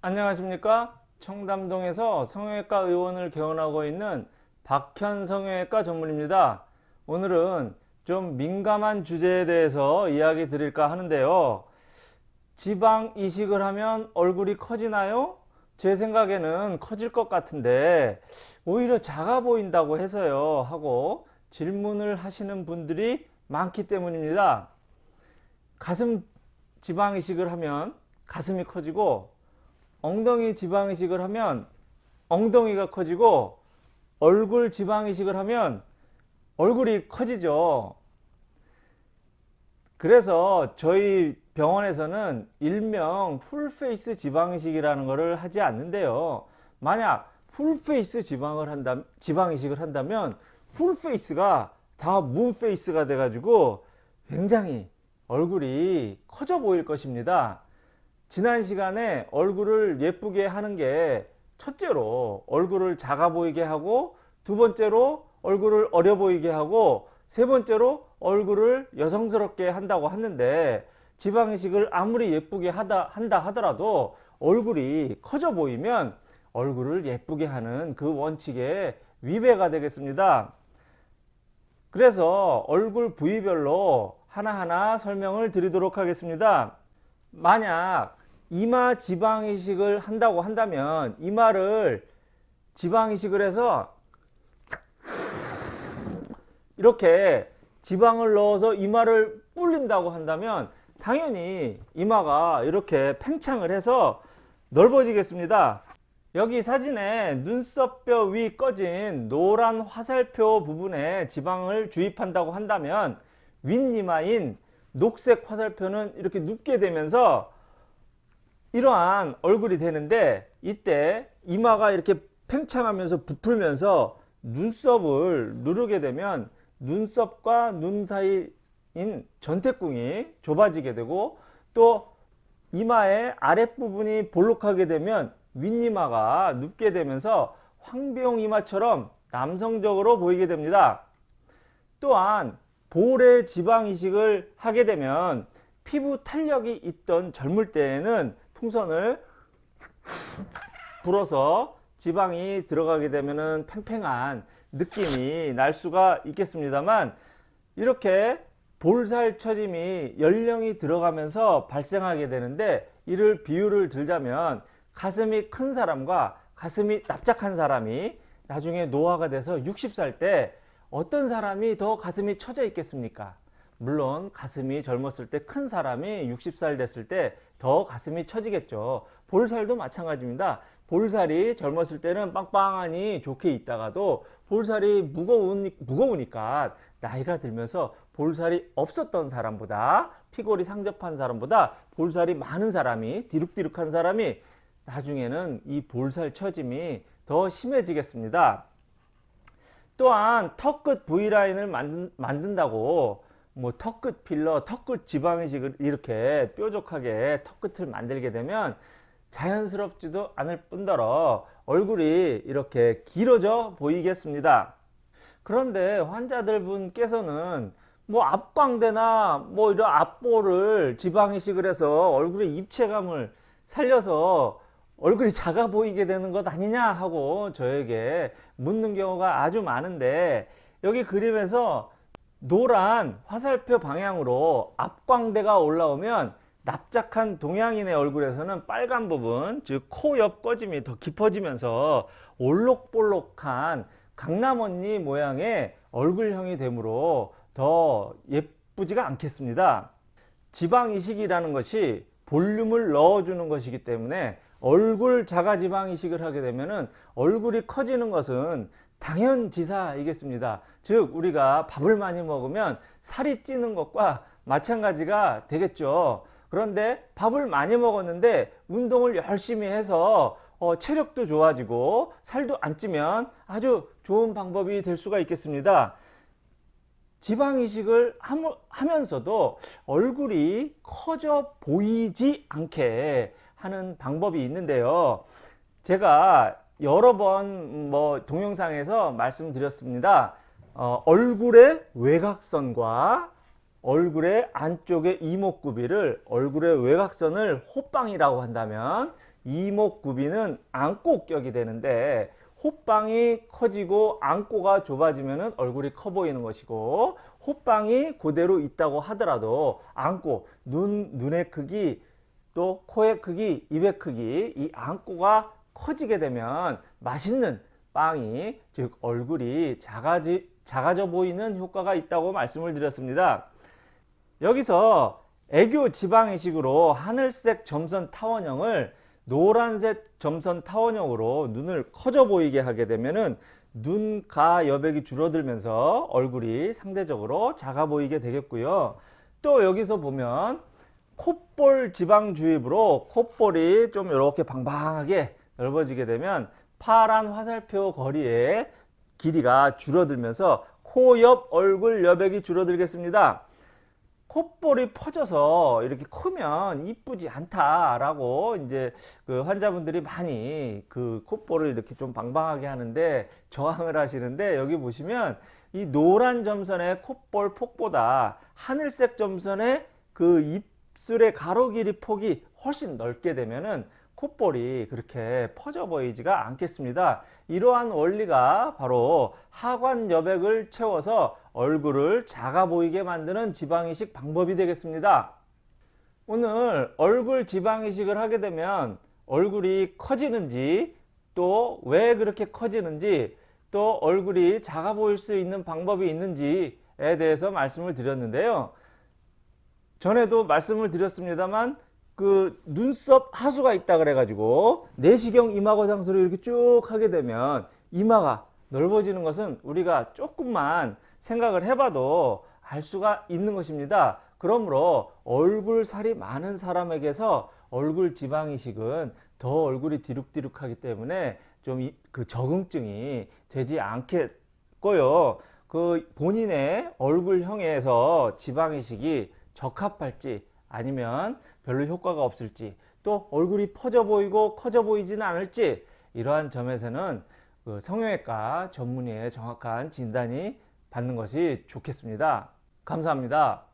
안녕하십니까? 청담동에서 성형외과 의원을 개원하고 있는 박현 성형외과 전문입니다. 오늘은 좀 민감한 주제에 대해서 이야기 드릴까 하는데요. 지방 이식을 하면 얼굴이 커지나요? 제 생각에는 커질 것 같은데 오히려 작아 보인다고 해서요 하고 질문을 하시는 분들이 많기 때문입니다. 가슴 지방 이식을 하면 가슴이 커지고 엉덩이 지방 이식을 하면 엉덩이가 커지고 얼굴 지방 이식을 하면 얼굴이 커지죠. 그래서 저희 병원에서는 일명 full face 지방 이식이라는 것을 하지 않는데요. 만약 full face 지방을 한다 지방 이식을 한다면 풀페이스가 다 문페이스가 돼 가지고 굉장히 얼굴이 커져 보일 것입니다. 지난 시간에 얼굴을 예쁘게 하는 게 첫째로 얼굴을 작아 보이게 하고 두 번째로 얼굴을 어려 보이게 하고 세 번째로 얼굴을 여성스럽게 한다고 하는데 지방이식을 아무리 예쁘게 하다, 한다 하더라도 얼굴이 커져 보이면 얼굴을 예쁘게 하는 그 원칙에 위배가 되겠습니다. 그래서 얼굴 부위별로 하나하나 설명을 드리도록 하겠습니다. 만약 이마 지방 이식을 한다고 한다면 이마를 지방 이식을 해서 이렇게 지방을 넣어서 이마를 불린다고 한다면 당연히 이마가 이렇게 팽창을 해서 넓어지겠습니다. 여기 사진에 눈썹뼈 위 꺼진 노란 화살표 부분에 지방을 주입한다고 한다면 윗이마인 녹색 화살표는 이렇게 눕게 되면서 이러한 얼굴이 되는데 이때 이마가 이렇게 팽창하면서 부풀면서 눈썹을 누르게 되면 눈썹과 눈 사이인 전태궁이 좁아지게 되고 또 이마의 아랫부분이 볼록하게 되면 윗이마가 눕게 되면서 황비용 이마처럼 남성적으로 보이게 됩니다. 또한 볼의 지방 이식을 하게 되면 피부 탄력이 있던 젊을 때에는 풍선을 불어서 지방이 들어가게 되면 팽팽한 느낌이 날 수가 있겠습니다만 이렇게 볼살 처짐이 연령이 들어가면서 발생하게 되는데 이를 비유를 들자면 가슴이 큰 사람과 가슴이 납작한 사람이 나중에 노화가 돼서 60살 때 어떤 사람이 더 가슴이 처져 있겠습니까? 물론 가슴이 젊었을 때 큰 사람이 60살 됐을 때 더 가슴이 처지겠죠. 볼살도 마찬가지입니다. 볼살이 젊었을 때는 빵빵하니 좋게 있다가도 볼살이 무거운, 무거우니까 나이가 들면서 볼살이 없었던 사람보다 피골이 상접한 사람보다 볼살이 많은 사람이 디룩디룩한 사람이 나중에는 이 볼살 처짐이 더 심해지겠습니다. 또한 턱 끝 V라인을 만든, 만든다고 뭐 턱끝 필러, 턱끝 지방이식을 이렇게 뾰족하게 턱끝을 만들게 되면 자연스럽지도 않을 뿐더러 얼굴이 이렇게 길어져 보이겠습니다. 그런데 환자들 분께서는 뭐 앞광대나 뭐 이런 앞볼을 지방이식을 해서 얼굴의 입체감을 살려서 얼굴이 작아 보이게 되는 것 아니냐 하고 저에게 묻는 경우가 아주 많은데 여기 그림에서 노란 화살표 방향으로 앞광대가 올라오면 납작한 동양인의 얼굴에서는 빨간 부분 즉 코 옆 꺼짐이 더 깊어지면서 올록볼록한 강남언니 모양의 얼굴형이 되므로 더 예쁘지가 않겠습니다. 지방이식이라는 것이 볼륨을 넣어주는 것이기 때문에 얼굴 자가지방 이식을 하게 되면 얼굴이 커지는 것은 당연지사이겠습니다. 즉 우리가 밥을 많이 먹으면 살이 찌는 것과 마찬가지가 되겠죠. 그런데 밥을 많이 먹었는데 운동을 열심히 해서 어, 체력도 좋아지고 살도 안 찌면 아주 좋은 방법이 될 수가 있겠습니다. 지방 이식을 하면서도 얼굴이 커져 보이지 않게 하는 방법이 있는데요. 제가 여러 번 뭐 동영상에서 말씀드렸습니다. 어, 얼굴의 외곽선과 얼굴의 안쪽의 이목구비를 얼굴의 외곽선을 호빵이라고 한다면 이목구비는 안고격이 되는데 호빵이 커지고 안고가 좁아지면 얼굴이 커 보이는 것이고 호빵이 그대로 있다고 하더라도 안고, 눈, 눈의 크기, 또 코의 크기, 입의 크기 이 안고가 커지게 되면 맛있는 빵이 즉 얼굴이 작아지, 작아져 보이는 효과가 있다고 말씀을 드렸습니다. 여기서 애교 지방이식으로 하늘색 점선 타원형을 노란색 점선 타원형으로 눈을 커져 보이게 하게 되면은 눈가 여백이 줄어들면서 얼굴이 상대적으로 작아 보이게 되겠고요. 또 여기서 보면 콧볼 지방 주입으로 콧볼이 좀 이렇게 방방하게 넓어지게 되면 파란 화살표 거리의 길이가 줄어들면서 코 옆 얼굴 여백이 줄어들겠습니다. 콧볼이 퍼져서 이렇게 크면 이쁘지 않다라고 이제 그 환자분들이 많이 그 콧볼을 이렇게 좀 방방하게 하는데 저항을 하시는데 여기 보시면 이 노란 점선의 콧볼 폭보다 하늘색 점선의 그 입술의 가로 길이 폭이 훨씬 넓게 되면은 콧볼이 그렇게 퍼져 보이지가 않겠습니다. 이러한 원리가 바로 하관 여백을 채워서 얼굴을 작아 보이게 만드는 지방이식 방법이 되겠습니다. 오늘 얼굴 지방이식을 하게 되면 얼굴이 커지는지 또 왜 그렇게 커지는지 또 얼굴이 작아 보일 수 있는 방법이 있는지에 대해서 말씀을 드렸는데요. 전에도 말씀을 드렸습니다만 그 눈썹 하수가 있다 그래 가지고 내시경 이마거상술을 이렇게 쭉 하게 되면 이마가 넓어지는 것은 우리가 조금만 생각을 해봐도 알 수가 있는 것입니다. 그러므로 얼굴 살이 많은 사람에게서 얼굴 지방 이식은 더 얼굴이 디룩디룩하기 때문에 좀 그 적응증이 되지 않겠고요. 그 본인의 얼굴형에서 지방 이식이 적합할지 아니면 별로 효과가 없을지 또 얼굴이 퍼져 보이고 커져 보이지는 않을지 이러한 점에서는 그 성형외과 전문의의 정확한 진단이 받는 것이 좋겠습니다. 감사합니다.